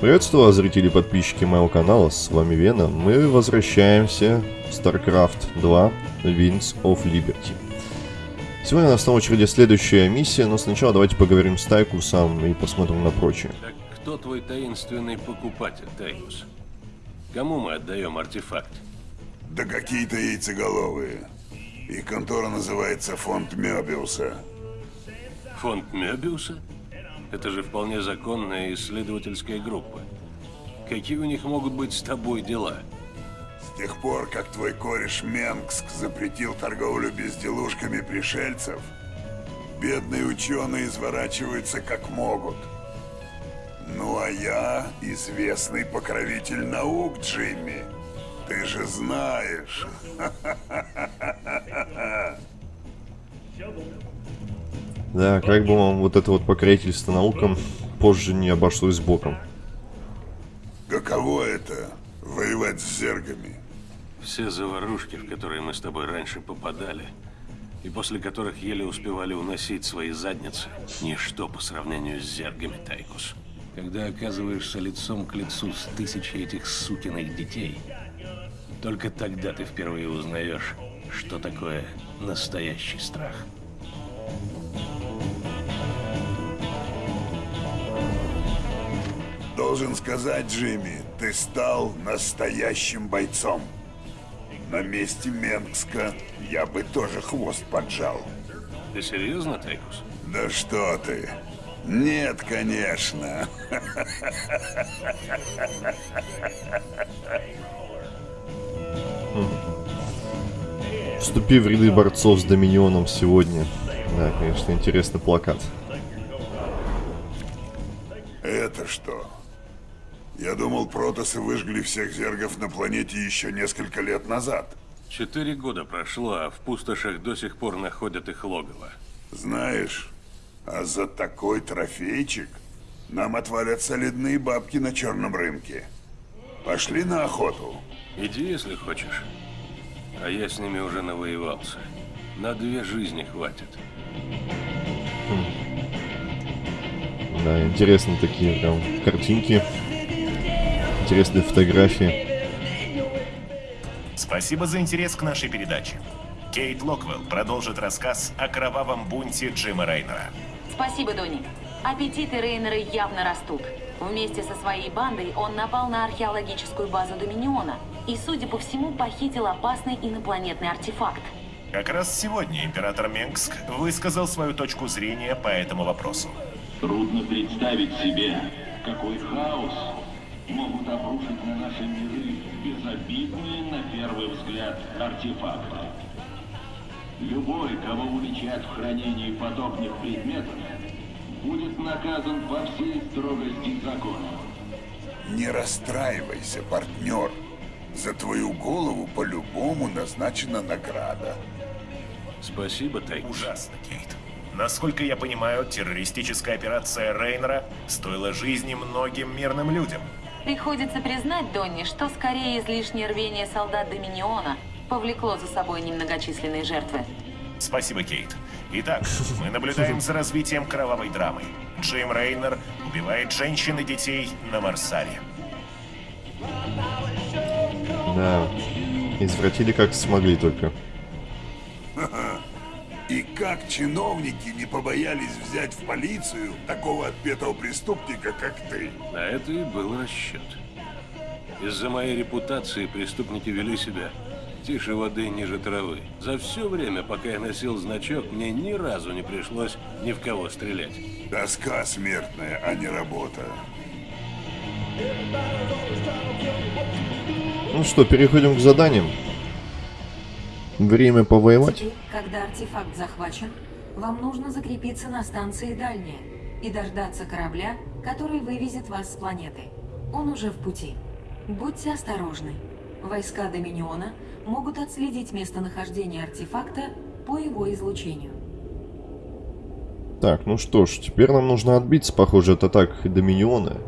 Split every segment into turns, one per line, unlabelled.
Приветствую вас, зрители и подписчики моего канала, с вами Вена. Мы возвращаемся в StarCraft 2 Winds of Liberty. Сегодня нас на очереди следующая миссия, но сначала давайте поговорим с Тайкусом и посмотрим на прочее.
Так кто твой таинственный покупатель, Тайкус? Кому мы отдаем артефакт?
Да какие-то яйцеголовые. Их контора называется Фонд Мёбиуса.
Фонд Мёбиуса? Это же вполне законная исследовательская группа. Какие у них могут быть с тобой дела?
С тех пор, как твой кореш Менгск запретил торговлю безделушками пришельцев, бедные ученые изворачиваются как могут. Ну а я известный покровитель наук, Джимми. Ты же знаешь.
Да, как бы вам вот это вот покровительство наукам позже не обошлось боком.
Каково это — воевать с зергами?
Все заварушки, в которые мы с тобой раньше попадали, и после которых еле успевали уносить свои задницы, ничто по сравнению с зергами, Тайкус. Когда оказываешься лицом к лицу с тысячей этих сукиных детей, только тогда ты впервые узнаешь, что такое настоящий страх.
Должен сказать, Джимми, ты стал настоящим бойцом. На месте Менгска я бы тоже хвост поджал.
Ты серьезно, Тайкус?
Да что ты? Нет, конечно.
Вступи в ряды борцов с Доминионом сегодня. Да, конечно, интересный плакат.
Это что? Я думал, протосы выжгли всех зергов на планете еще несколько лет назад.
Четыре года прошло, а в пустошах до сих пор находят их логово.
Знаешь, а за такой трофейчик нам отвалят солидные бабки на черном рынке. Пошли на охоту.
Иди, если хочешь. А я с ними уже навоевался. На две жизни хватит.
Да, интересные такие прям картинки. Интересные фотографии.
Спасибо за интерес к нашей передаче. Кейт Локвелл продолжит рассказ о кровавом бунте Джима Рейнера.
Спасибо, Донни. Аппетиты Рейнера явно растут. Вместе со своей бандой он напал на археологическую базу Доминиона и, судя по всему, похитил опасный инопланетный артефакт.
Как раз сегодня император Менгск высказал свою точку зрения по этому вопросу.
Трудно представить себе, какой хаос могут обрушить на наши миры безобидные, на первый взгляд, артефакты. Любой, кого уличат в хранении подобных предметов, будет наказан по всей строгости закона.
Не расстраивайся, партнер. За твою голову по-любому назначена награда.
Спасибо, Тайкус.
Ужасно, Кейт. Насколько я понимаю, террористическая операция Рейнера стоила жизни многим мирным людям.
Приходится признать, Донни, что скорее излишнее рвение солдат Доминиона повлекло за собой немногочисленные жертвы.
Спасибо, Кейт. Итак, мы наблюдаем за развитием кровавой драмы. Джим Рейнер убивает женщин и детей на Марсаре.
Да, извратили как смогли только.
И как чиновники не побоялись взять в полицию такого отпетого преступника, как ты?
На это и был расчет. Из-за моей репутации преступники вели себя тише воды ниже травы. За все время, пока я носил значок, мне ни разу не пришлось ни в кого стрелять.
Тоска смертная, а не работа.
Ну что, переходим к заданиям. Время повоевать.
Теперь, когда артефакт захвачен, вам нужно закрепиться на станции Дальняя и дождаться корабля, который вывезет вас с планеты. Он уже в пути. Будьте осторожны. Войска Доминиона могут отследить местонахождение артефакта по его излучению.
Так, ну что ж, теперь нам нужно отбиться, похоже, от атак Доминиона.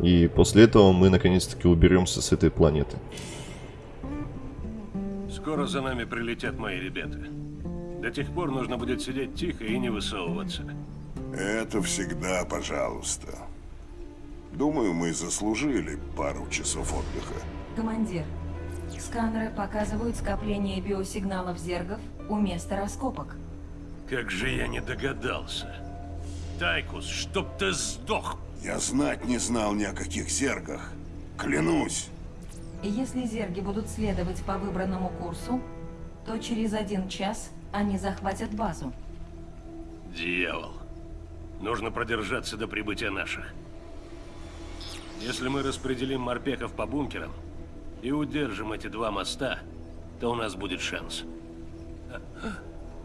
И после этого мы наконец-таки уберемся с этой планеты.
Скоро за нами прилетят мои ребята. До тех пор нужно будет сидеть тихо и не высовываться.
Это всегда пожалуйста. Думаю, мы заслужили пару часов отдыха.
Командир, сканеры показывают скопление биосигналов зергов у места раскопок.
Как же я не догадался. Тайкус, чтоб ты сдох.
Я знать не знал ни о каких зергах. Клянусь.
И если зерги будут следовать по выбранному курсу, то через один час они захватят базу.
Дьявол. Нужно продержаться до прибытия наших. Если мы распределим морпехов по бункерам и удержим эти два моста, то у нас будет шанс.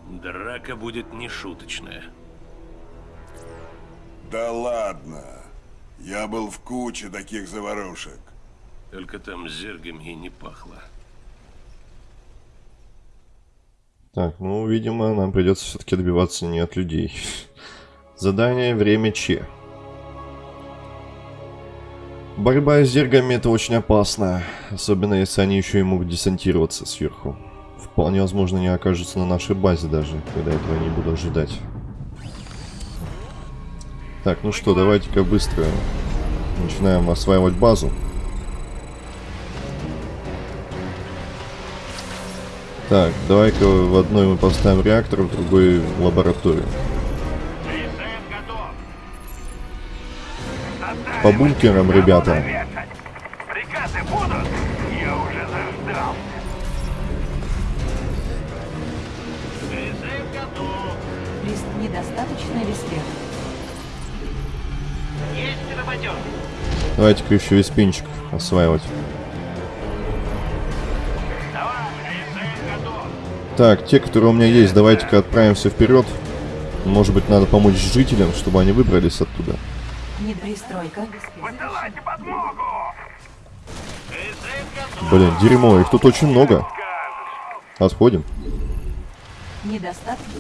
Драка будет нешуточная.
Да ладно. Я был в куче таких заварушек.
Только там с зергами и не пахло.
Так, ну, видимо, нам придется все-таки добиваться не от людей. Задание «Время Че». Борьба с зергами это очень опасно, особенно если они еще и могут десантироваться сверху. Вполне возможно, они окажутся на нашей базе даже, когда этого не буду ожидать. Так, ну что, давайте-ка быстро начинаем осваивать базу. Так, давай-ка в одной мы поставим реактор, в другой лабораторию. По бункерам, ребята.
Приказы будут? Я уже заждался. Призыв готов.
Лист недостаточно?
Есть работенка.
Давайте-ка еще весь пинчик осваивать. Так, те, которые у меня есть, давайте-ка отправимся вперед. Может быть, надо помочь жителям, чтобы они выбрались оттуда.
Высылайте подмогу.
Блин, дерьмо, их тут очень много. Отходим.
Недостаточно.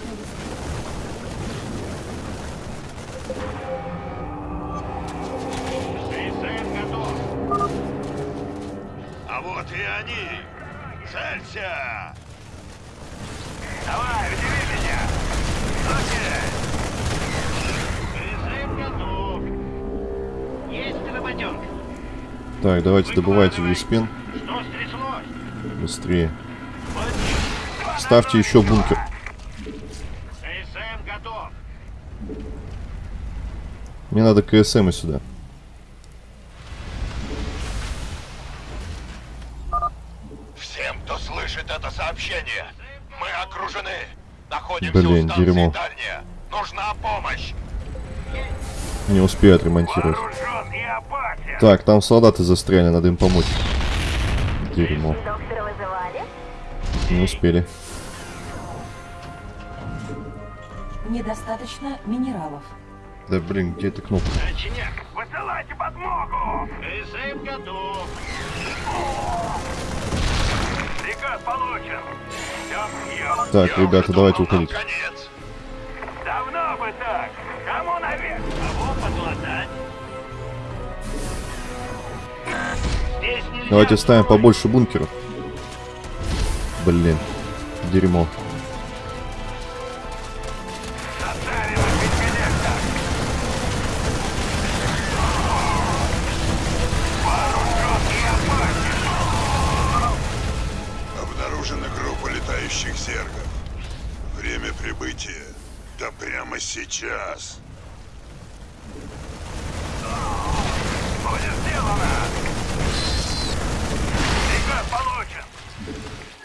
А вот и они. Целься. Давай, удиви меня. Окей. Призыв готов. Есть работенка.
Так, давайте добывайте виспен
Что стряслось?
быстрее. Ставьте еще бункер.
КСМ готов.
Мне надо КСМ и сюда.
Всем, кто слышит это сообщение, мы окружены. Находимся
Блин,
у
дерьмо.
дальняя. Нужна помощь.
Не успею отремонтировать. Так, там солдаты застряли, надо им помочь. Дерьмо. Не успели.
Недостаточно минералов.
Да блин, где эта кнопка?
Высылайте подмогу. КСМ готов. Приказ получен.
Так, ребята, давайте уходить.
Конец. Давно бы так. Кому наверх? Кого подлатать? Здесь нельзя
Давайте ставим побольше бункеров. Блин, дерьмо.
Сейчас.
Будет сделано. Приказ получен.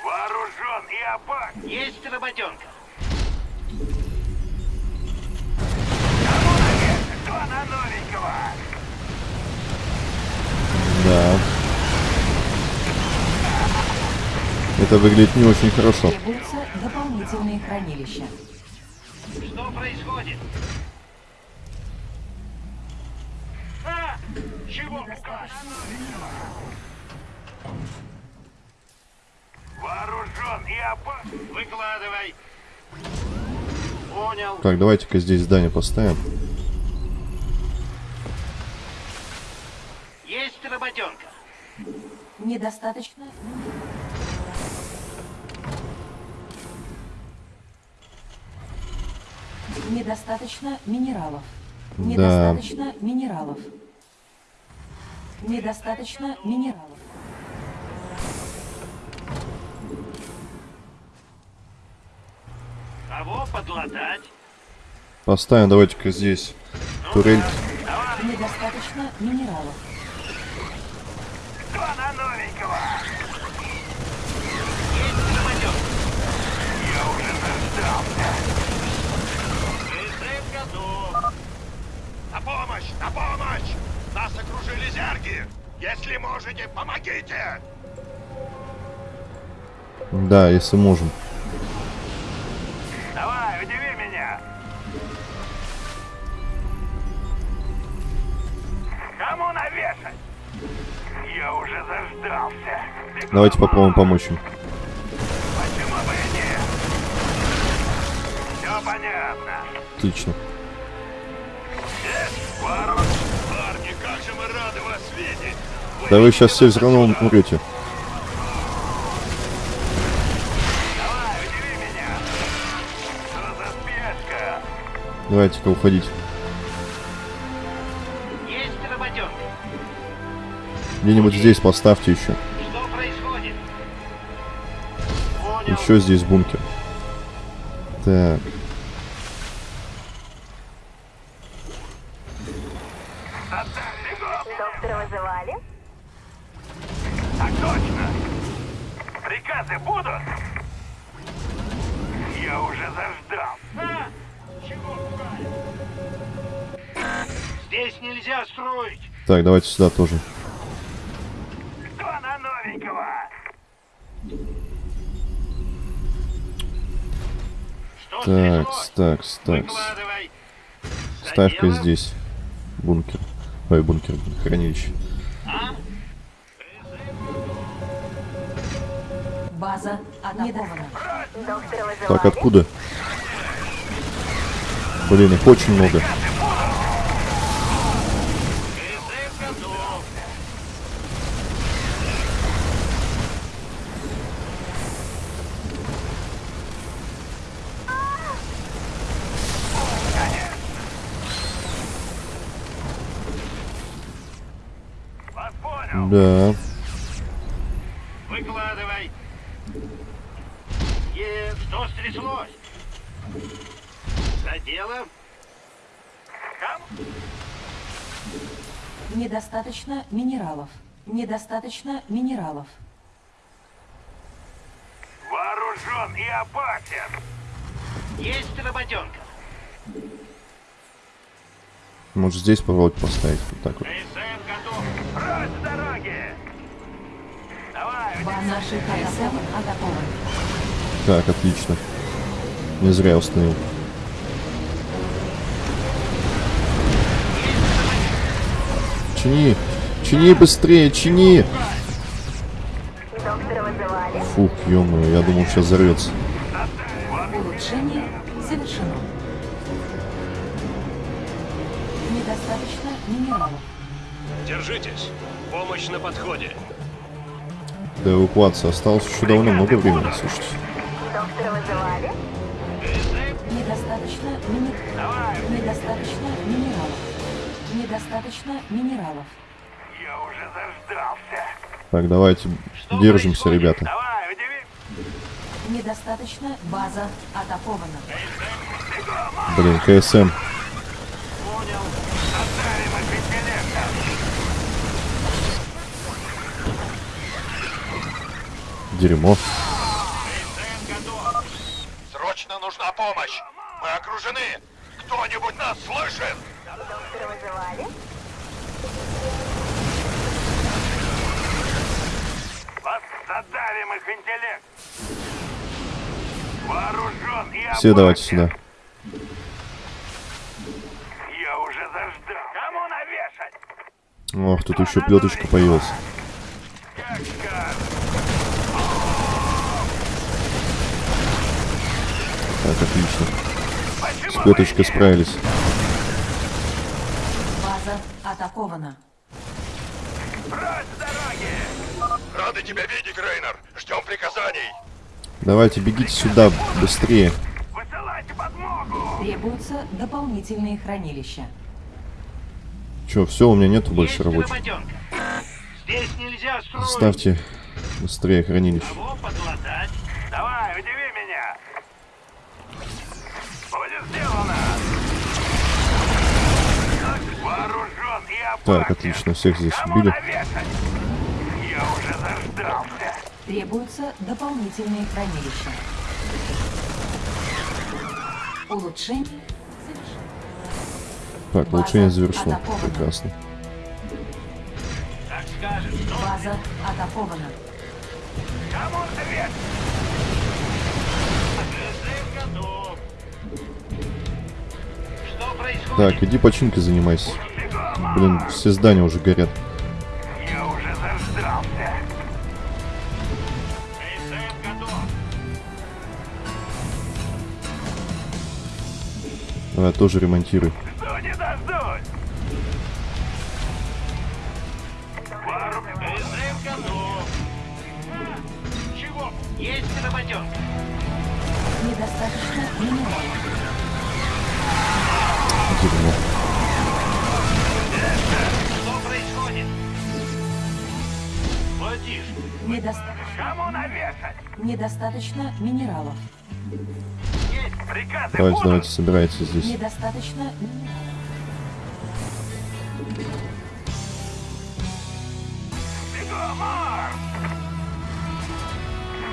Вооружен и опасен. Есть работенка. Кому наверх? Кто на новенького?
Да. Это выглядит не очень хорошо.
Требуются дополнительные хранилища.
Что происходит? А! Чего приказ? Вооружен и опасен. Выкладывай. Понял.
Так, давайте-ка здесь здание поставим.
Есть работенка.
Недостаточно Недостаточно минералов.
Да.
Недостаточно минералов. Недостаточно минералов.
Кого подлатать?
Поставим, давайте-ка здесь турель.
Недостаточно минералов.
Кто на новенького? Есть самолет. Я уже заждался. Готов.
На помощь! На помощь! Нас окружили зерги! Если можете, помогите!
Да, если можем.
Давай, удиви меня. Кому навешать? Я уже заждался. Бегом.
Давайте попробуем помочь им.
Почему бы и нет? Все понятно.
Отлично. Да вы сейчас все все равно умрете. Давайте-ка уходить. Где-нибудь здесь поставьте еще.
Что происходит? Понял.
Еще здесь бункер. Так. Давайте сюда тоже.
Кто на новенького? Что
Так, так, так.
Задело?
здесь. Бункер. Ой, бункер, хранилище.
База атакована.
Доктора вызывали?
Так, откуда? Блин, их очень много. Да.
Выкладывай. Е, что стряслось? За дело? Кому?
Недостаточно минералов. Недостаточно минералов.
Вооружен и опасен. Есть работенка.
Может здесь попробовать поставить. Вот так вот.
КСМ готов. Прочь
Так, отлично. Не зря я установил. Чини! Чини быстрее, чини!
Доктора вызывали?
Фух, ё я думал, сейчас взорвется.
Улучшение завершено. Недостаточно минералов.
Держитесь. Помощь на подходе.
До эвакуации осталось еще довольно много времени, слушайте.
Доктора вызывали?
Недостаточно минералов. Недостаточно минералов. Недостаточно минералов.
Я уже заждался.
Так, давайте
Что
держимся,
происходит?
ребята.
Давай, удиви.
Недостаточно база атакована.
Блин, КСМ.
Понял. Оставим их интеллектом.
Дерьмо.
Срочно нужна помощь! Мы окружены! Кто-нибудь нас слышит?
Доктора вызывали?
Задавим их интеллект. Вооружен и
Все давайте сюда.
Я уже заждал. Кому навешать?
Ох, тут еще плеточка появилась.
Как скажешь.
Так, отлично. С
нет?
справились.
База атакована.
С дороги.
Рады тебя видеть, Рейнер! Ждем приказаний!
Давайте, бегите сюда, быстрее.
Высылайте подмогу.
Требуются дополнительные хранилища.
Че, все, у меня нету больше рабочих.
работенка. Здесь нельзя строить.
Ставьте быстрее хранилище.
Кого
Так, отлично, всех здесь убили.
навешать? Я уже заждался.
Требуются дополнительные хранилища. Улучшение.
Так, улучшение завершено. Прекрасно.
Так скажешь, что
База атакована.
кому готов. Что происходит?
Так, иди починкой занимайся. Блин, все здания уже горят.
Я уже заждался.
Давай тоже ремонтируй.
Жду не дождусь. Чего? Есть.
Недостаточно минералов.
Дерьмо.
Владиш,
Недоста-
кому навешать?
Недостаточно минералов.
Есть приказы
Давайте,
будут?
давайте, собирайтесь здесь.
Недостаточно!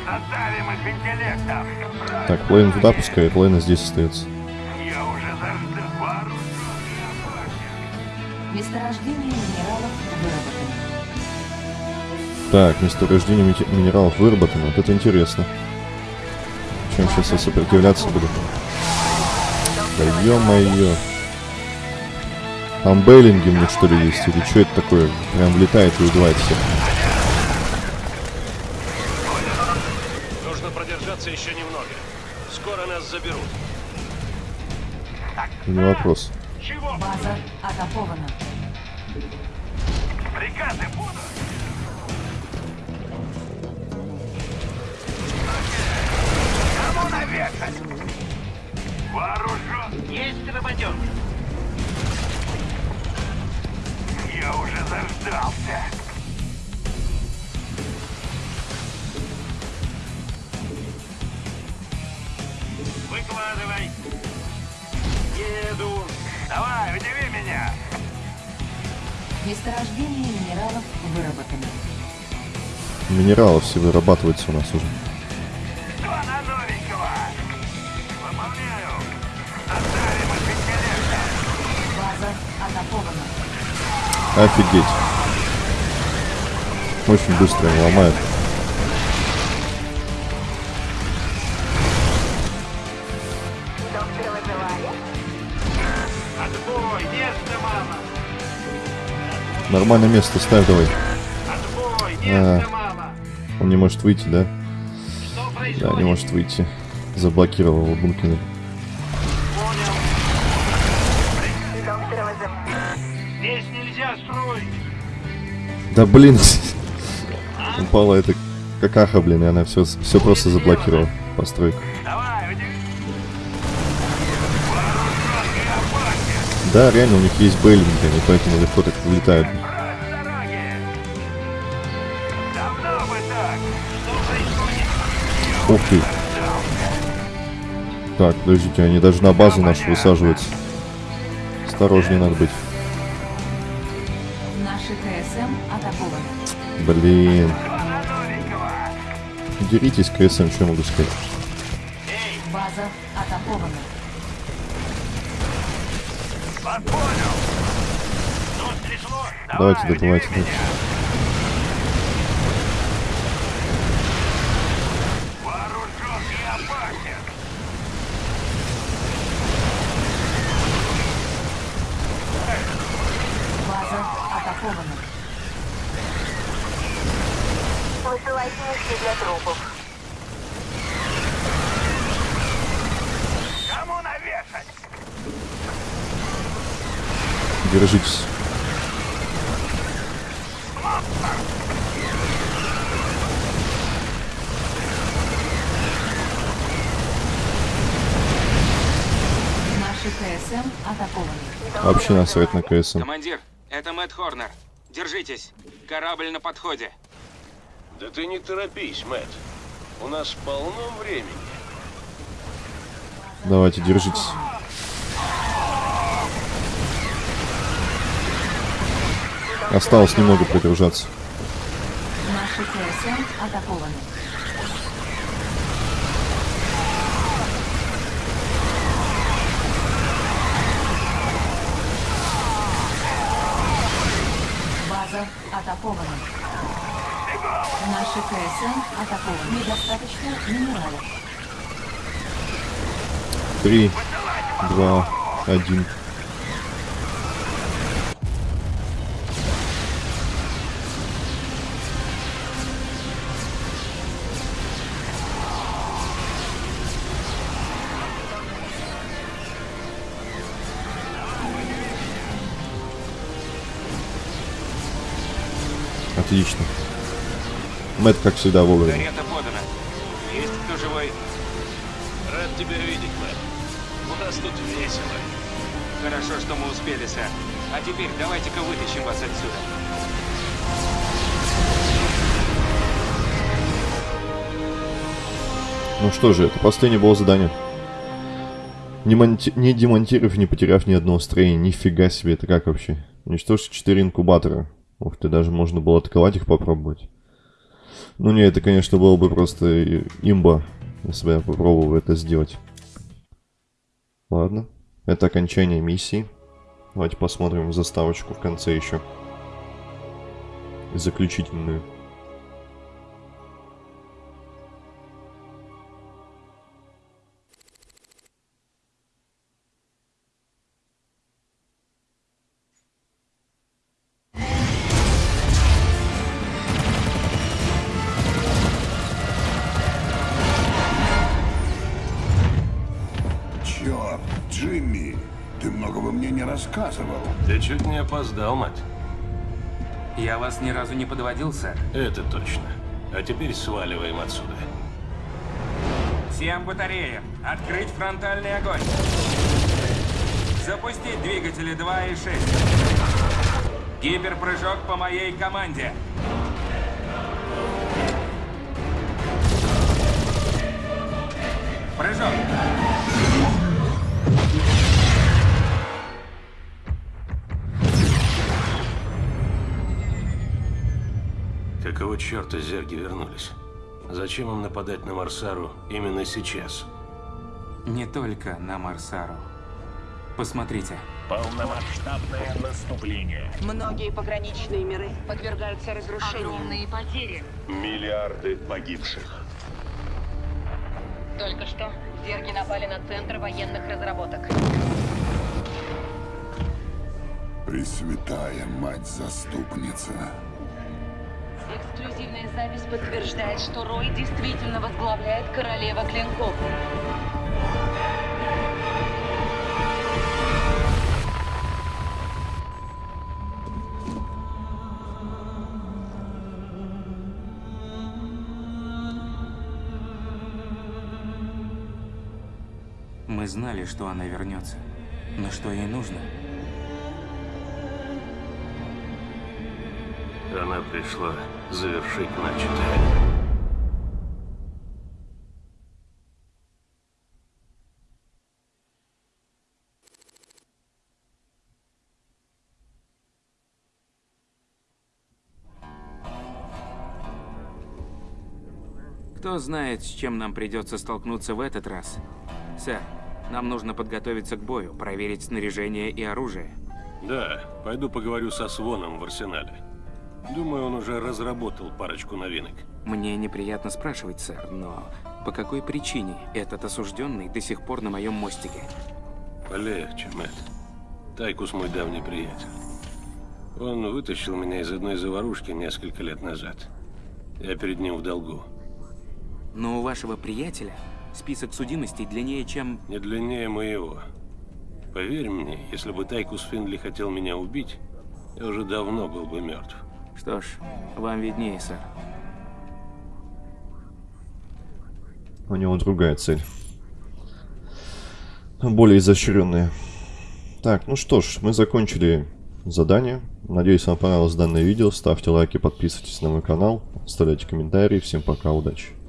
Задавим их интеллектом.
Так, Плейн туда пускай, Плейн здесь остается.
Я уже заждал.
Месторождение минералов.
Так, месторождение минералов выработано. Вот это интересно. Чем сейчас я сопротивляться буду? Да ё-моё. Там Бейлинги мне что ли есть? Или что это такое? Прям влетает и убивает всех.
Нужно продержаться еще немного. Скоро нас заберут.
Не вопрос.
Чего?
База атакована.
Приказы
Минералов
все вырабатывается у нас уже. Офигеть. Очень быстро его ломают. Нормальное место ставь давай.
Отбой,
А. Он не может выйти, да? Да, не может выйти. Заблокировал его?
Здесь.
Да блин. Упала эта какаха, блин, и она все, все просто заблокировала постройку. Да, реально, у них есть бейлинги, они поэтому легко так вылетают. Ух ты. Так, подождите, они даже на базу нашу высаживаются. Осторожнее надо быть.
Наши КСМ атакованы.
Блин. Деритесь, КСМ, что я могу сказать?
База атакована.
Давайте,
Давай,
добывайте дальше.
меня. Вооружен и опасен.
База атакована.
Высылайте мешки для трупов.
Кому навешать?
Держитесь.
Наши КСМ атакованы.
Вообще насрать на КСМ.
Командир, это Мэтт Хорнер. Держитесь. Корабль на подходе.
Да ты не торопись, Мэтт. У нас полно времени.
Давайте, держитесь. Осталось немного продержаться.
Наши атакованы. База атакована. Наши КСМ атакованы. Недостаточно минералов.
Три, два, один. Отлично. Мэтт, как всегда, вовремя.
Карета подана. Есть кто живой?
Рад тебя видеть, Мэтт. У нас тут весело.
Хорошо, что мы успели, сэр. А теперь давайте-ка вытащим вас отсюда.
Ну что же, это последнее было задание. Не, монти... не демонтировав, не потеряв ни одного строения. Нифига себе, это как вообще? Уничтожить 4 инкубатора. Ух ты, даже можно было атаковать их попробовать. Ну не, это, конечно, было бы просто имба, если бы я попробовал это сделать. Ладно, это окончание миссии. Давайте посмотрим заставочку в конце еще. Заключительную.
Рассказывал.
Ты чуть не опоздал, Мэтт.
Я вас ни разу не подводил, сэр.
Это точно. А теперь сваливаем отсюда.
Всем батареям открыть фронтальный огонь. Запустить двигатели 2 и 6. Гиперпрыжок по моей команде.
Какого черта зерги вернулись? Зачем им нападать на Марсару именно сейчас?
Не только на Марсару. Посмотрите.
Полномасштабное наступление.
Многие пограничные миры подвергаются разрушению.
Огромные потери.
Миллиарды погибших.
Только что зерги напали на Центр военных разработок.
Пресвятая мать-заступница.
Эксклюзивная запись подтверждает, что Рой действительно возглавляет королева клинков.
Мы знали, что она вернется. Но что ей нужно?
Она пришла завершить начатое.
Кто знает, с чем нам придется столкнуться в этот раз. Сэр, нам нужно подготовиться к бою, проверить снаряжение и оружие.
Да, пойду поговорю со Своном в арсенале. Думаю, он уже разработал парочку новинок.
Мне неприятно спрашивать, сэр, но по какой причине этот осужденный до сих пор на моем мостике?
Полегче, Мэтт. Тайкус мой давний приятель. Он вытащил меня из одной заварушки несколько лет назад. Я перед ним в долгу.
Но у вашего приятеля список судимостей длиннее, чем...
Не длиннее моего. Поверь мне, если бы Тайкус Финли хотел меня убить, я уже давно был бы мертв.
Что ж, вам виднее, сэр.
У него другая цель. Более изощренная. Так, ну что ж, мы закончили задание. Надеюсь, вам понравилось данное видео. Ставьте лайки, подписывайтесь на мой канал, оставляйте комментарии. Всем пока, удачи!